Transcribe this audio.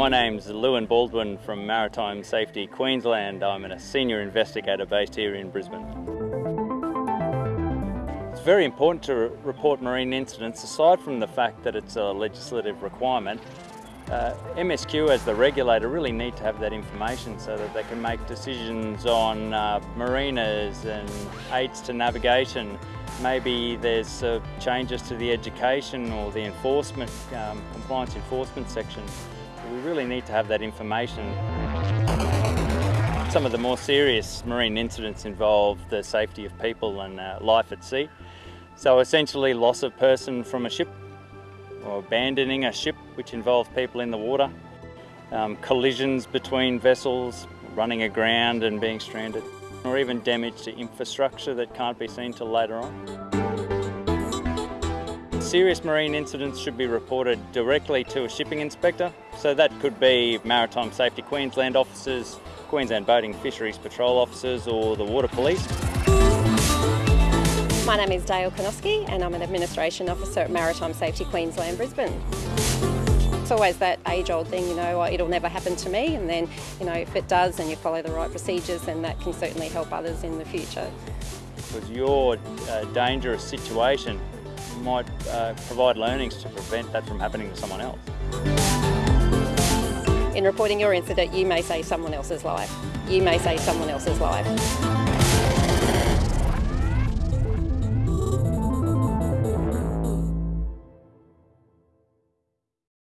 My name's Lewin Baldwin from Maritime Safety Queensland. I'm a senior investigator based here in Brisbane. It's very important to report marine incidents aside from the fact that it's a legislative requirement. Uh, MSQ as the regulator really need to have that information so that they can make decisions on uh, marinas and aids to navigation. Maybe there's uh, changes to the education or the enforcement, um, compliance enforcement section. We really need to have that information. Some of the more serious marine incidents involve the safety of people and uh, life at sea. So essentially loss of person from a ship or abandoning a ship which involves people in the water, um, collisions between vessels, running aground and being stranded, or even damage to infrastructure that can't be seen till later on. Serious marine incidents should be reported directly to a shipping inspector, so that could be Maritime Safety Queensland officers, Queensland Boating Fisheries Patrol officers or the Water Police. My name is Dale Konoski and I'm an Administration Officer at Maritime Safety Queensland Brisbane. It's always that age-old thing, you know, it'll never happen to me and then, you know, if it does and you follow the right procedures then that can certainly help others in the future. Because your uh, dangerous situation might uh, provide learnings to prevent that from happening to someone else. In reporting your incident, you may save someone else's life. You may save someone else's life.